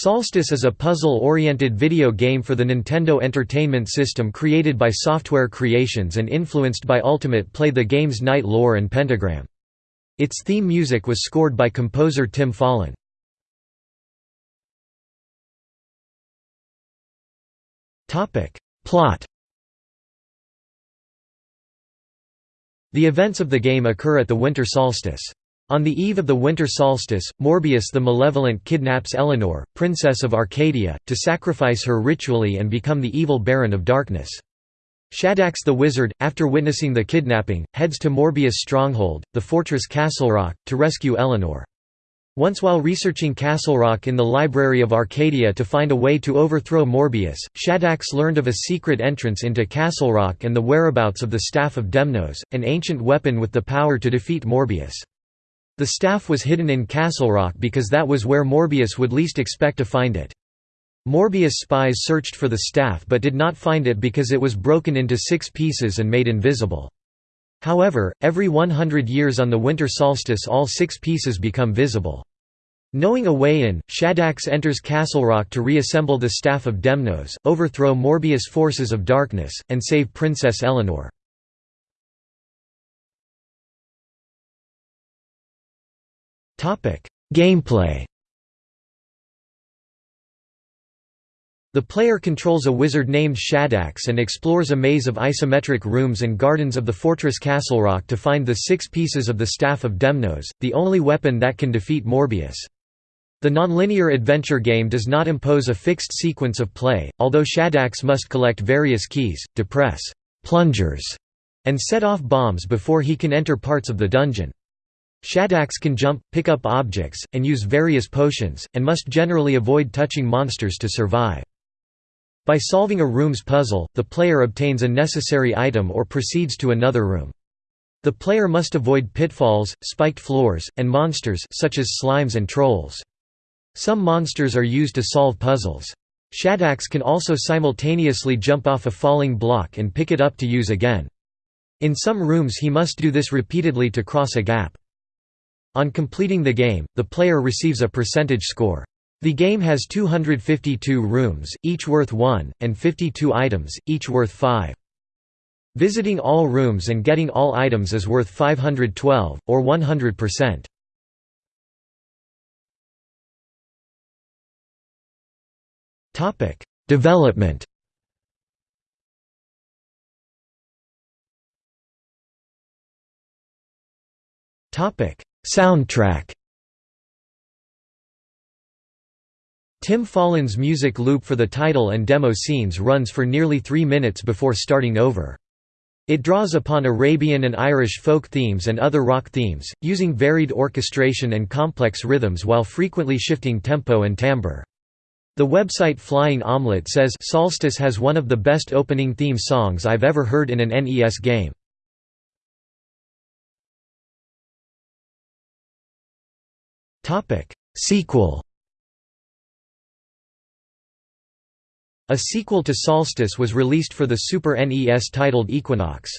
Solstice is a puzzle-oriented video game for the Nintendo Entertainment System created by Software Creations and influenced by Ultimate Play the game's Knight lore and Pentagram. Its theme music was scored by composer Tim Follin. Plot The events of the game occur at the winter solstice. On the eve of the winter solstice, Morbius the Malevolent kidnaps Eleanor, Princess of Arcadia, to sacrifice her ritually and become the evil Baron of Darkness. Shadax the Wizard, after witnessing the kidnapping, heads to Morbius' stronghold, the fortress Castle Rock, to rescue Eleanor. Once while researching Castle Rock in the Library of Arcadia to find a way to overthrow Morbius, Shadax learned of a secret entrance into Castle Rock and the whereabouts of the Staff of Demnos, an ancient weapon with the power to defeat Morbius. The staff was hidden in Castle Rock because that was where Morbius would least expect to find it. Morbius spies searched for the staff but did not find it because it was broken into six pieces and made invisible. However, every 100 years on the winter solstice all six pieces become visible. Knowing a way in, Shadax enters Castle Rock to reassemble the Staff of Demnos, overthrow Morbius' forces of darkness, and save Princess Eleanor. Gameplay The player controls a wizard named Shadax and explores a maze of isometric rooms and gardens of the fortress Castle Rock to find the six pieces of the Staff of Demnos, the only weapon that can defeat Morbius. The nonlinear adventure game does not impose a fixed sequence of play, although Shadax must collect various keys, depress plungers, and set off bombs before he can enter parts of the dungeon. Shadax can jump, pick up objects, and use various potions, and must generally avoid touching monsters to survive. By solving a room's puzzle, the player obtains a necessary item or proceeds to another room. The player must avoid pitfalls, spiked floors, and monsters such as slimes and trolls. Some monsters are used to solve puzzles. Shadax can also simultaneously jump off a falling block and pick it up to use again. In some rooms he must do this repeatedly to cross a gap. On completing the game, the player receives a percentage score. The game has 252 rooms, each worth 1, and 52 items, each worth 5. Visiting all rooms and getting all items is worth 512, or 100%. Development Topic: Soundtrack Tim Follin's music loop for the title and demo scenes runs for nearly three minutes before starting over. It draws upon Arabian and Irish folk themes and other rock themes, using varied orchestration and complex rhythms while frequently shifting tempo and timbre. The website Flying Omelette says Solstice has one of the best opening theme songs I've ever heard in an NES game. Sequel A sequel to Solstice was released for the Super NES titled Equinox.